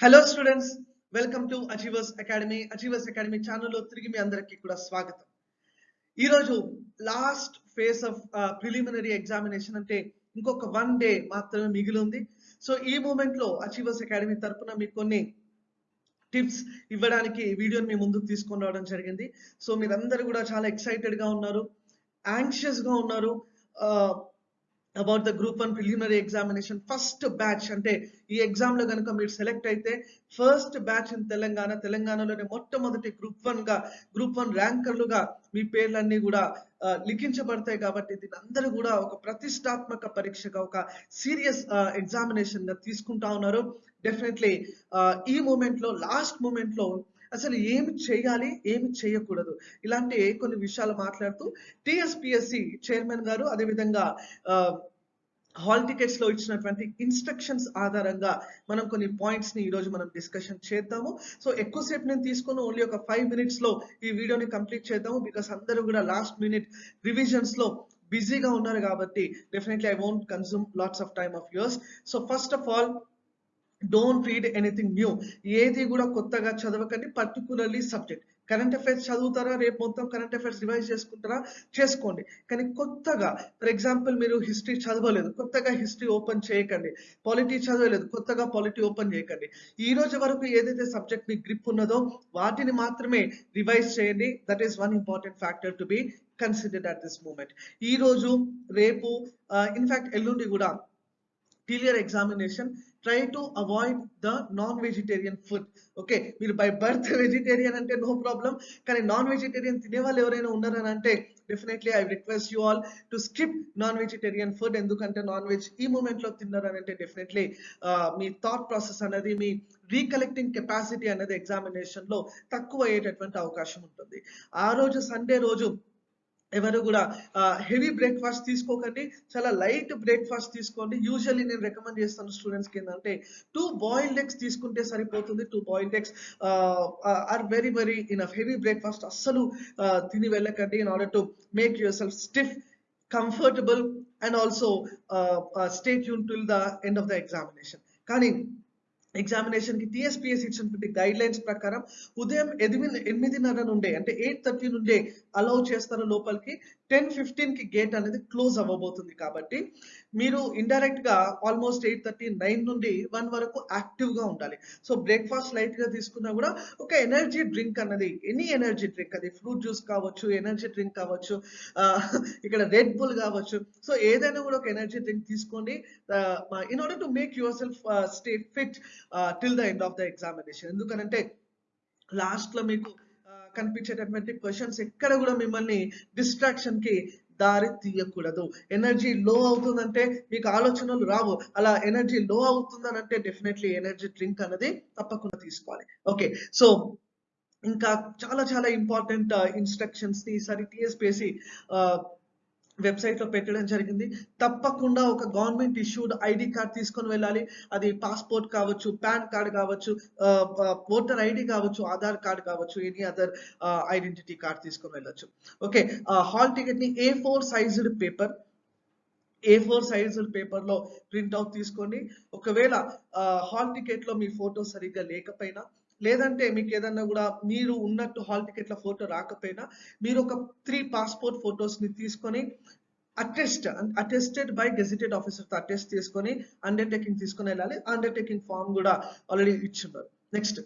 Hello students welcome to achievers academy achievers academy ఛానల్లో తిరిగి మీ అందరికీ కూడా స్వాగతం. ఈరోజు last phase of preliminary examination అంటే ఇంకొక వన్ డే మాత్రమే మిగిలి ఉంది. సో ఈ మూమెంట్లో అచీవర్స్ అకాడమీ తరపున మీకు కొన్ని టిప్స్ ఇవ్వడానికి వీడియోని మీ ముందుకు తీసుకొని రావడం జరిగింది. సో మీరందరూ కూడా చాలా ఎక్సైటెడ్గా ఉన్నారు యాంగ్షియస్గా ఉన్నారు. Uh, about the group one preliminary examination first batch అంటే ఈ ఎగ్జామ్లో కనుక మీరు సెలెక్ట్ అయితే ఫస్ట్ బ్యాచ్ ఇన్ తెలంగాణ తెలంగాణలోనే మొట్టమొదటి గ్రూప్ వన్గా గ్రూప్ వన్ ర్యాంకర్లుగా మీ పేర్లన్నీ కూడా లిఖించబడతాయి కాబట్టి దీని అందరూ కూడా ఒక ప్రతిష్టాత్మక పరీక్షగా ఒక సీరియస్ ఎగ్జామినేషన్గా తీసుకుంటా ఉన్నారు. డెఫినెట్లీ ఈ మూమెంట్లో లాస్ట్ మూమెంట్లో అసలు ఏమి చేయాలి ఏమి చేయకూడదు. ఇలాంటి కొన్ని విషయాలు మాట్లాడుతూ టిఎస్పిఎస్సి చైర్మన్ గారు అదేవిధంగా హాల్ టికెట్స్లో ఇచ్చినటువంటి ఇన్స్ట్రక్షన్స్ ఆధారంగా మనం కొన్ని పాయింట్స్ని ఈరోజు మనం డిస్కషన్ చేద్దాము. సో ఎక్కువసేపు నేను తీసుకుని ఓన్లీ ఒక ఫైవ్ మినిట్స్లో ఈ వీడియోని కంప్లీట్ చేద్దాము. బికాస్ అందరూ కూడా లాస్ట్ మినిట్ రివిజన్స్లో బిజీగా ఉన్నారు కాబట్టి definitely I won't consume lots of time of yours. So first of all don't read anything new ఏది కూడా కొత్తగా చదవకండి పర్టికులర్లీ సబ్జెక్ట్ కరెంట్ అఫైర్స్ చదువుతారా? రేపు మొత్తం కరెంట్ అఫైర్స్ రివైజ్ చేసుకుంటారా? చేసుకోండి. కానీ కొత్తగా ఫర్ ఎగ్జాంపుల్ మీరు హిస్టరీ చదవలేదు కొత్తగా హిస్టరీ ఓపెన్ చేయకండి. పాలిటీ చదవలేదు కొత్తగా పాలిటీ ఓపెన్ చేయకండి. ఈ రోజు వరకు ఏదైతే సబ్జెక్ట్ మీ గ్రిప్ ఉన్నదో వాటిని మాత్రమే రివైజ్ చేయండి. That is one important factor to be considered at this moment ఈ రోజు రేపు uh, ఇన్ఫాక్ట్ ఎల్లుండి కూడా clear examination try to avoid the non vegetarian food okay మీరు బై బర్త్ వెజిటేరియన్ అంటే నో ప్రాబ్లం కానీ నాన్ వెజిటేరియన్ తినే వాళ్ళు ఎవరైనా ఉన్నారని అంటే definitely I request you all to skip non vegetarian food ఎందుకంటే నాన్ వెజ్ ఈ మూమెంట్లో తిన్నారని అంటే డెఫినెట్లీ మీ థాట్ ప్రాసెస్ అనేది మీ రీకలెక్టింగ్ కెపాసిటీ అనేది ఎగ్జామినేషన్లో తక్కువ అయ్యేటటువంటి అవకాశం ఉంటుంది. ఆ రోజు సండే రోజు ఎవరు కూడా హెవీ బ్రేక్ఫాస్ట్ తీసుకోకండి చాలా లైట్ బ్రేక్ఫాస్ట్ తీసుకోండి. యూజువల్లీ నేను రికమెండ్ చేస్తాను స్టూడెంట్స్కి ఏంటంటే టూ బాయిల్డ్ ఎగ్స్ తీసుకుంటే సరిపోతుంది. Two boiled eggs are very very in heavy breakfast అస్సలు తిని వెళ్ళకండి in order to make yourself stiff comfortable and also stay tune till the end of the examination కానీ ఎగ్జామినేషన్కి టిఎస్పిఎస్ ఇచ్చినటువంటి గైడ్ లైన్స్ ప్రకారం ఉదయం ఎనిమిది ఎనిమిదిన్నర నుండే అంటే ఎయిట్ థర్టీ నుండే అలౌ చేస్తారు లోపలికి. టెన్ ఫిఫ్టీన్కి గేట్ అనేది క్లోజ్ అవ్వబోతుంది కాబట్టి మీరు ఇండైరెక్ట్గా ఆల్మోస్ట్ ఎయిట్ థర్టీ నైన్ నుండి వన్ వరకు యాక్టివ్గా ఉండాలి. సో బ్రేక్ఫాస్ట్ లైట్గా తీసుకున్నా కూడా ఒక ఎనర్జీ డ్రింక్ అన్నది ఎనీ ఎనర్జీ డ్రింక్ అది ఫ్రూట్ జ్యూస్ కావచ్చు ఎనర్జీ డ్రింక్ కావచ్చు ఇక్కడ రెడ్ బుల్ కావచ్చు. సో ఏదైనా కూడా ఒక ఎనర్జీ డ్రింక్ తీసుకోండి. In order to make yourself stay fit till the end of the examination ఎందుకనంటే లాస్ట్లో మీకు కనిపించేటటువంటి క్వశ్చన్స్ ఎక్కడ కూడా మిమ్మల్ని డిస్ట్రాక్షన్కి దారి తీయకూడదు. ఎనర్జీ లో అవుతుందంటే మీకు ఆలోచనలు రావు. అలా ఎనర్జీ లో అవుతుందని అంటే డెఫినెట్లీ ఎనర్జీ డ్రింక్ అనేది తప్పకుండా తీసుకోవాలి. ఓకే సో ఇంకా చాలా చాలా ఇంపార్టెంట్ ఇన్స్ట్రక్షన్స్ని ఈసారి టిఎస్పిఎస్సి వెబ్సైట్లో పెట్టడం జరిగింది. తప్పకుండా ఒక గవర్నమెంట్ ఇష్యూడ్ ఐడి కార్డ్ తీసుకొని వెళ్ళాలి. అది పాస్పోర్ట్ కావచ్చు పాన్ కార్డ్ కావచ్చు ఓటర్ ఐడి కావచ్చు ఆధార్ కార్డ్ కావచ్చు ఎనీ అదర్ ఐడెంటిటీ కార్డ్ తీసుకొని వెళ్ళొచ్చు. Okay hall టికెట్ని A four sized paper A four sized పేపర్లో ప్రింట్ తీసుకోండి. ఒకవేళ హాల్ టికెట్లో మీ ఫోటో సరిగ్గా లేకపోయినా లేదంటే మీకు ఏదన్నా కూడా మీరు ఉన్నట్టు హాల్ టికెట్ల ఫోటో రాకపోయినా మీరు ఒక త్రీ పాస్పోర్ట్ ఫొటోస్ని తీసుకొని అటెస్ట్ అటెస్టెడ్ బై గెజిటెడ్ ఆఫీసర్తో అటెస్ట్ తీసుకొని అండర్టేకింగ్ తీసుకొని వెళ్ళాలి అండర్టేకింగ్ ఫామ్ కూడా ఆల్రెడీ ఇచ్చున్నారు next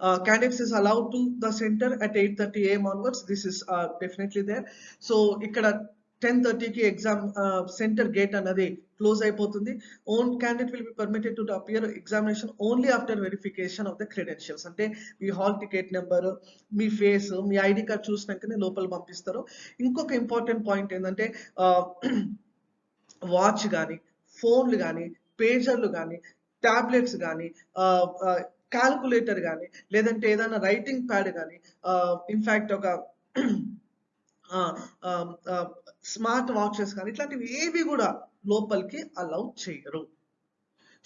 uh, candidates is allowed to the center at 8:30 a.m. onwards. This is uh, definitely there. So ఇక్కడ టెన్ థర్టీకి ఎగ్జామ్ సెంటర్ గేట్ అన్నది క్లోజ్ అయిపోతుంది. Own candidate will be permitted to appear examination only after verification of the credentials అంటే మీ hall ticket number మీ face మీ ID card చూసినాకనే లోపల పంపిస్తారు. ఇంకొక ఇంపార్టెంట్ పాయింట్ ఏంటంటే వాచ్ కానీ ఫోన్లు కానీ పేజర్లు కానీ టాబ్లెట్స్ కానీ క్యాల్కులేటర్ కానీ లేదంటే ఏదైనా రైటింగ్ ప్యాడ్ కానీ ఇన్ఫాక్ట్ ఒక స్మార్ట్ వాచెస్ కానీ ఇట్లాంటివి ఏవి కూడా లోపలికి అలౌ చేయరు.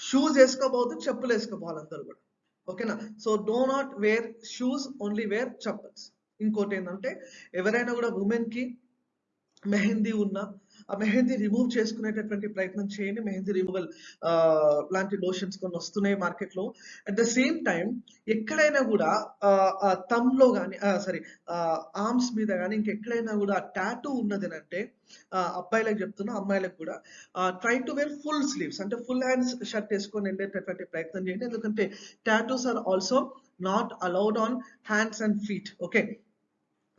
షూస్ వేసుకోబోదు చెప్పులు వేసుకోవాలి అందరూ కూడా. ఓకేనా so do not wear shoes only wear chappals ఇంకోటి ఏంటంటే ఎవరైనా కూడా ఉమెన్కి మెహందీ ఉన్న ఆ మెహందీ రిమూవ్ చేసుకునేటటువంటి ప్రయత్నం చేయండి. మెహందీ రిమూవల్ లాంటి లోషన్స్ కొన్ని వస్తున్నాయి మార్కెట్లో అట్ ద సేమ్ టైం ఎక్కడైనా కూడా తమ్లో కానీ సారీ ఆర్మ్స్ మీద కానీ ఇంకెక్కడైనా కూడా టాటూ ఉన్నదనంటే అబ్బాయిలకు చెప్తున్నా అమ్మాయిలకు కూడా try to wear full sleeves అంటే ఫుల్ హ్యాండ్స్ షర్ట్ వేసుకొని వెళ్ళేటటువంటి ప్రయత్నం చేయండి. ఎందుకంటే tattoos are also not allowed on hands and feet okay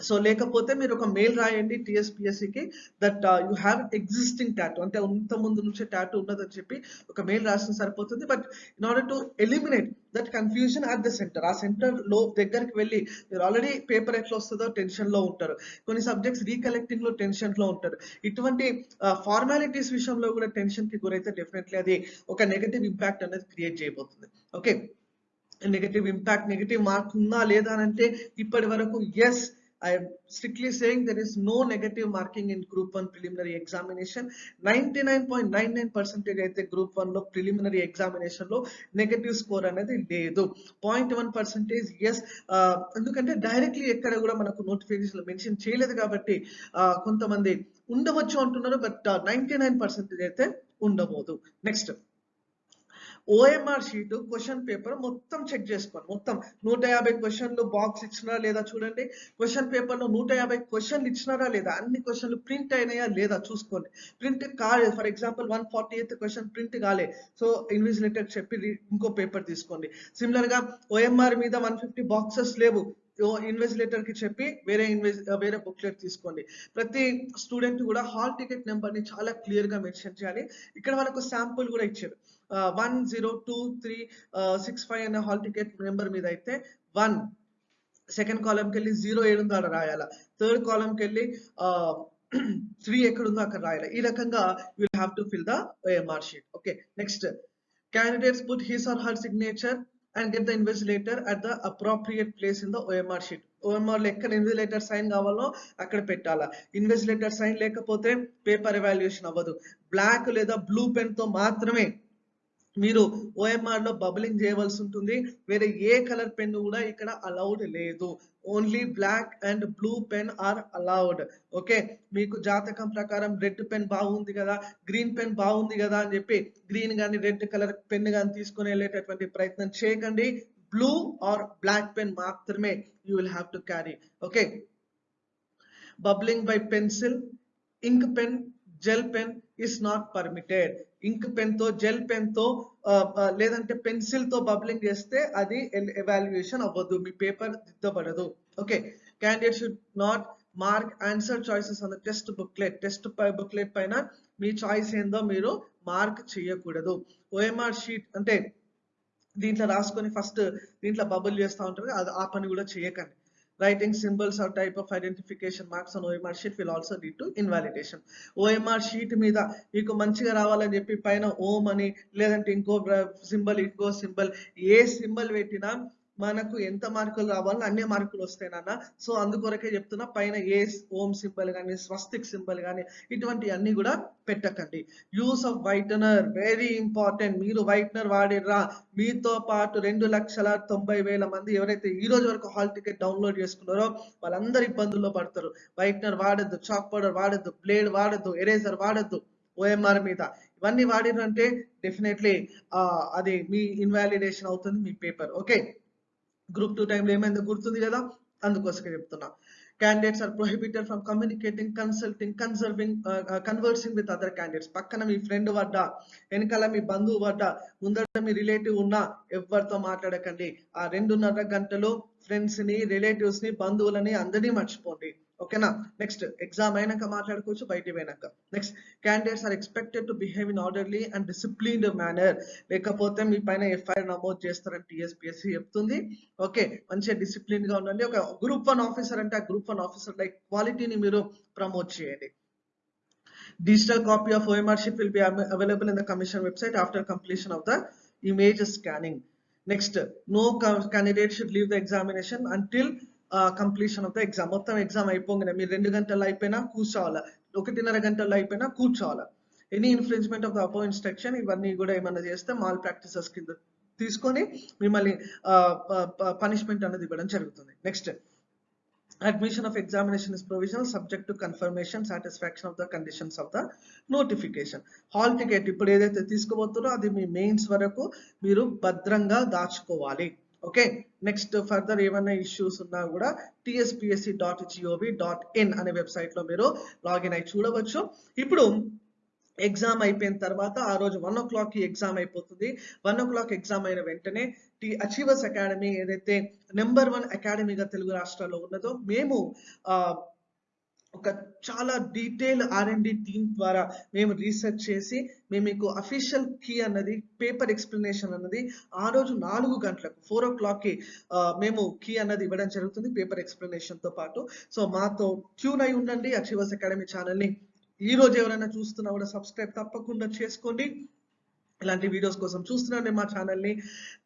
so లేకపోతే మీరు ఒక మెయిల్ రాయండి టిఎస్పిఎస్సికి that you have existing tattoo అంటే ఇంత ముందు నుంచే టాటూ ఉన్నదని చెప్పి ఒక మెయిల్ రాసిన సరిపోతుంది. But in order to eliminate that confusion at the center ఆ సెంటర్లో దగ్గరికి వెళ్ళి మీరు ఆల్రెడీ పేపర్ ఎట్లా వస్తుందో టెన్షన్లో ఉంటారు. కొన్ని సబ్జెక్ట్స్ రీకలెక్టింగ్లో టెన్షన్లో ఉంటారు. ఇటువంటి uh, ఫార్మాలిటీస్ విషయంలో కూడా టెన్షన్కి గురైతే డెఫినెట్లీ అది ఒక నెగటివ్ ఇంపాక్ట్ అనేది క్రియేట్ చేయబోతుంది. Okay negative impact negative mark ఉందా లేదా అని అంటే ఇప్పటి వరకు yes I am strictly saying there is no negative marking in Group 1 preliminary examination. 99.99 percentage అయితే గ్రూప్ వన్లో ప్రిలిమినరీ ఎగ్జామినేషన్లో నెగటివ్ స్కోర్ అనేది లేదు. పాయింట్ వన్ పర్సెంటేజ్ ఎస్ ఎందుకంటే డైరెక్ట్లీ ఎక్కడ కూడా మనకు నోటిఫికేషన్ మెన్షన్ చేయలేదు కాబట్టి కొంతమంది ఉండవచ్చు అంటున్నారు బట్ నైన్టీ నైన్ పర్సెంటేజ్ అయితే ఉండబోదు. Next OMR sheet question paper మొత్తం చెక్ చేసుకోండి. మొత్తం నూట యాభై క్వశ్చన్లు బాక్స్ ఇచ్చినారా లేదా చూడండి. క్వశ్చన్ పేపర్లో నూట యాభై క్వశ్చన్లు ఇచ్చినారా లేదా? అన్ని క్వశ్చన్లు ప్రింట్ అయినాయా లేదా చూసుకోండి. ప్రింట్ కాలేదు for example one forty eighth question print కాలే. సో ఇన్విజిలేటర్ చెప్పి ఇంకో పేపర్ తీసుకోండి. సిమిలర్గా ఓఎంఆర్ మీద వన్ ఫిఫ్టీ బాక్సెస్ లేవు. ఇన్వెస్టిలేటర్కి చెప్పి వేరే ఇన్వెస్ వేరే బుక్లెట్ తీసుకోండి. ప్రతి స్టూడెంట్ కూడా హాల్ టికెట్ నెంబర్ని చాలా క్లియర్గా మెన్షన్ చేయాలి. ఇక్కడ వాళ్ళకు శాంపుల్ కూడా ఇచ్చారు. One zero two three six five అనే హాల్ టికెట్ నెంబర్ మీద అయితే వన్ సెకండ్ కాలంకి వెళ్ళి జీరో ఏడుందో అక్కడ రాయాల. థర్డ్ కాలంకి వెళ్ళి త్రీ ఎక్కడుందో అక్కడ రాయాలి. ఈ రకంగా will have to fill the OMR sheet okay next candidates put his or her signature and get the invigilator at the appropriate place in the OMR sheet ఓఎంఆర్లో ఎక్కడ ఇన్విజిలేటర్ సైన్ కావాలో అక్కడ పెట్టాలా. ఇన్విజిలేటర్ సైన్ లేకపోతే paper evaluation అవ్వదు. Black లేదా blue పెన్తో మాత్రమే మీరు ఓఎంఆర్లో బబులింగ్ చేయవలసి ఉంటుంది. వేరే ఏ కలర్ పెన్ కూడా ఇక్కడ అలౌడ్ లేదు. Only black and blue pen are allowed okay మీకు జాతకం ప్రకారం రెడ్ పెన్ బాగుంది కదా గ్రీన్ పెన్ బాగుంది కదా అని చెప్పి గ్రీన్ కానీ రెడ్ కలర్ పెన్ కానీ తీసుకుని వెళ్ళేటటువంటి ప్రయత్నం చేయకండి. బ్లూ ఆర్ బ్లాక్ పెన్ మాత్రమే you will have to carry okay bubbling by pencil ink pen gel pen is not permitted ink పెన్తో gel పెన్తో లేదంటే పెన్సిల్తో బబ్లింగ్ చేస్తే అది ఎవాల్యుయేషన్ అవ్వదు. మీ paper దిద్దబడదు. Okay candidate should not mark answer choices అన్న test booklet test booklet పైన మీ చాయిస్ ఏందో మీరు మార్క్ చేయకూడదు. ఓఎంఆర్ షీట్ అంటే దీంట్లో రాసుకొని ఫస్ట్ దీంట్లో బబుల్ చేస్తూ ఉంటారు అది ఆ పని కూడా చేయకండి. Writing symbols or type of identification marks on OMR sheet will also lead to invalidation. OMR sheet మీద మీకు మంచిగా రావాలని చెప్పి పైన ఓం అని లేదంటే ఇంకో సింబల్ ఇంకో సింబల్ ఏ సింబల్ పెట్టినా మనకు ఎంత మార్కులు రావాలో అన్ని మార్కులు వస్తాయి నాన్న. సో అందుకొరకే చెప్తున్నా పైన ఏ ఓం సింబల్ కానీ స్వస్తిక్ సింబల్ కానీ ఇటువంటి అన్ని కూడా పెట్టకండి. Use of whitener very important మీరు వైటనర్ వాడిర్రా. మీతో పాటు రెండు లక్షల తొంభై వేల మంది ఎవరైతే ఈ రోజు వరకు హాల్ టికెట్ డౌన్లోడ్ చేసుకున్నారో వాళ్ళందరూ ఇబ్బందుల్లో పడతారు. వైట్నర్ వాడద్దు చాక్ పౌడర్ వాడద్దు బ్లేడ్ వాడద్దు ఎరేజర్ వాడద్దు ఓఎంఆర్ మీద. ఇవన్నీ వాడినంటే డెఫినెట్లీ అది మీ ఇన్వాలిడేషన్ అవుతుంది మీ పేపర్ ఓకే గ్రూప్ టూ టైంలో ఏమైందో గుర్తుంది కదా? అందుకోసమే చెప్తున్నా. Candidates are prohibited from communicating consulting conserving conversing with other candidates పక్కన మీ ఫ్రెండ్ వడ్డ వెనకాల మీ బంధువు వడ్డ ముందర మీ రిలేటివ్ ఉన్నా ఎవరితో మాట్లాడకండి. ఆ రెండున్నర గంటలు ఫ్రెండ్స్ని రిలేటివ్స్ని బంధువులని అందరినీ మర్చిపోండి. ఓకేనా? నెక్స్ట్ ఎగ్జామ్ అయినాక మాట్లాడుకోవచ్చు బయటికి పోయినాక. Next candidates are expected to behave in orderly and disciplined manner లేకపోతే మీ పైన ఎఫ్ఐఆర్ నమోదు చేస్తారని టీఎస్పీఎస్సీ చెప్తుంది. ఓకే మంచిగా డిసిప్లిన్గా ఉండండి. ఒక గ్రూప్ వన్ ఆఫీసర్ అంటే ఆ గ్రూప్ వన్ ఆఫీసర్ లైక్ క్వాలిటీని మీరు ప్రమోట్ చేయండి. Digital copy of OMR sheet will be available in the commission website after completion of the image scanning next no candidate should leave the examination until completion of the exam మొత్తం exam అయిపోగానే మీరు రెండు గంటలు అయిపోయినా కూర్చోవాలా? ఒకటిన్నర గంటలు అయిపోయినా కూర్చోవాలా? ఎనీ ఇన్ఫ్లుయెన్స్మెంట్ ఆఫ్ ద అపో ఇన్స్ట్రక్షన్ ఇవన్నీ కూడా ఏమైనా చేస్తే మాల్ ప్రాక్టీసెస్ కింద తీసుకొని మిమ్మల్ని పనిష్మెంట్ అనేది ఇవ్వడం జరుగుతుంది. Next admission of examination is provisional subject to confirmation satisfaction of the conditions of the notification. Hall ticket ఇప్పుడు ఏదైతే తీసుకోబోతున్నారో అది మీ మెయిన్స్ వరకు మీరు భద్రంగా దాచుకోవాలి. ఓకే నెక్స్ట్ ఫర్దర్ ఏమైనా ఇష్యూస్ ఉన్నా కూడా TSPSC dot gov dot in అనే వెబ్సైట్లో మీరు లాగిన్ అయి చూడవచ్చు. ఇప్పుడు ఎగ్జామ్ అయిపోయిన తర్వాత ఆ రోజు వన్ ఓ క్లాక్కి ఎగ్జామ్ అయిపోతుంది. వన్ ఓ క్లాక్ ఎగ్జామ్ అయిన వెంటనే టి అచీవర్స్ అకాడమీ ఏదైతే నెంబర్ వన్ అకాడమీగా తెలుగు రాష్ట్రాల్లో ఉన్నదో మేము ఒక చాలా detail R and D team ద్వారా మేము రీసెర్చ్ చేసి మేము మీకు అఫీషియల్ కీ అన్నది పేపర్ ఎక్స్ప్లెనేషన్ అన్నది ఆ రోజు నాలుగు గంటలకు ఫోర్ ఓ క్లాక్కి మేము కీ అన్నది ఇవ్వడం జరుగుతుంది పేపర్ ఎక్స్ప్లెనేషన్తో పాటు. సో మాతో ట్యూన్ అయి ఉండండి అచీవర్స్ అకాడమీ ఛానల్ని ఈ రోజు ఎవరైనా చూస్తున్నా కూడా సబ్స్క్రైబ్ తప్పకుండా చేసుకోండి. ఇలాంటి వీడియోస్ కోసం చూస్తున్నానే మా ఛానల్ని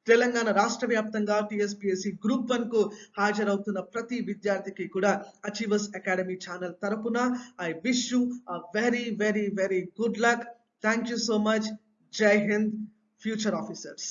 తెలంగాణ రాష్ట్ర వ్యాప్తంగా టిఎస్పిఎస్సి గ్రూప్ వన్కు హాజరవుతున్న ప్రతి విద్యార్థికి కూడా అచీవర్స్ అకాడమీ ఛానల్ తరపున I wish you a very very very good luck thank you so much Jai Hind future officers